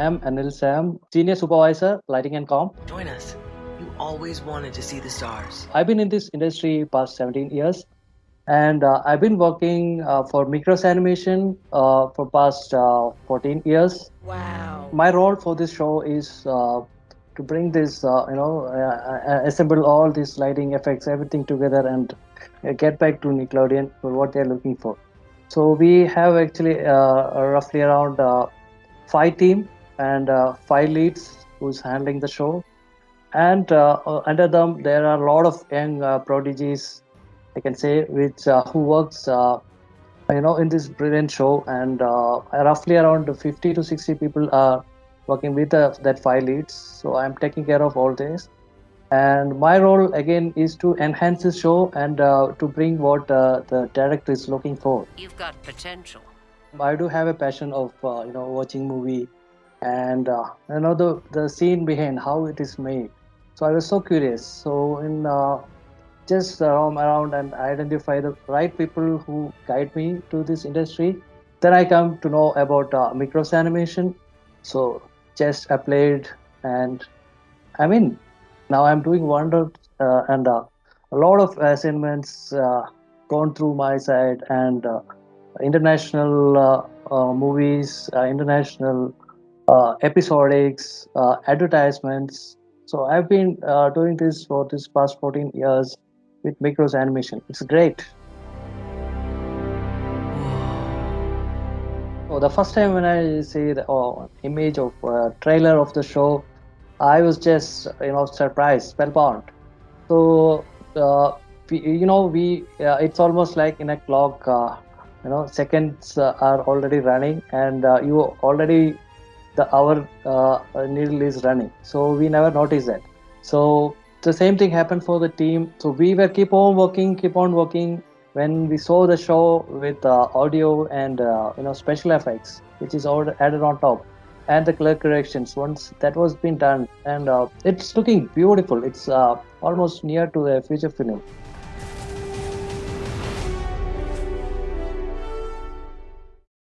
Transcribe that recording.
am Anil Sam, Senior Supervisor, Lighting and Comp. Join us. You always wanted to see the stars. I've been in this industry past 17 years and uh, I've been working uh, for Mikros Animation uh, for past uh, 14 years. Wow. My role for this show is uh, to bring this, uh, you know, assemble all these lighting effects, everything together and get back to Nickelodeon for what they're looking for. So we have actually roughly around five team and five leads who's handling the show. And uh, under them there are a lot of young uh, prodigies i can say which uh, who works you know in this brilliant show. And roughly around 50 to 60 people are working with that five leads. So i'm taking care of all this. And my role again is to enhance the show and uh, to bring what uh, the director is looking for. You've got potential. I do have a passion of uh, you know watching movie and you know the the scene behind how it is made so I was so curious. So in uh, just roam around and identify the right people who guide me to this industry. Then I come to know about uh, Mikros Animation. So just applied and I mean now I'm doing wonders uh, and uh, a lot of assignments uh, gone through my side and uh, international uh, movies, international episodics, advertisements, so I've been uh, doing this for this past 14 years with Mikros Animation. It's great. So the first time when I see the oh, image of uh, trailer of the show, I was just you know surprised, spellbound. So uh, we, you know we uh, it's almost like in a clock. Uh, you know seconds uh, are already running, and uh, you already the our uh, needle is running. So we never notice that. So the same thing happened for the team. So we were keep on working keep on working. When we saw the show with uh, audio and uh, you know special effects which is all added on top and the color corrections once that was been done and uh, it's looking beautiful. It's uh, almost near to a feature film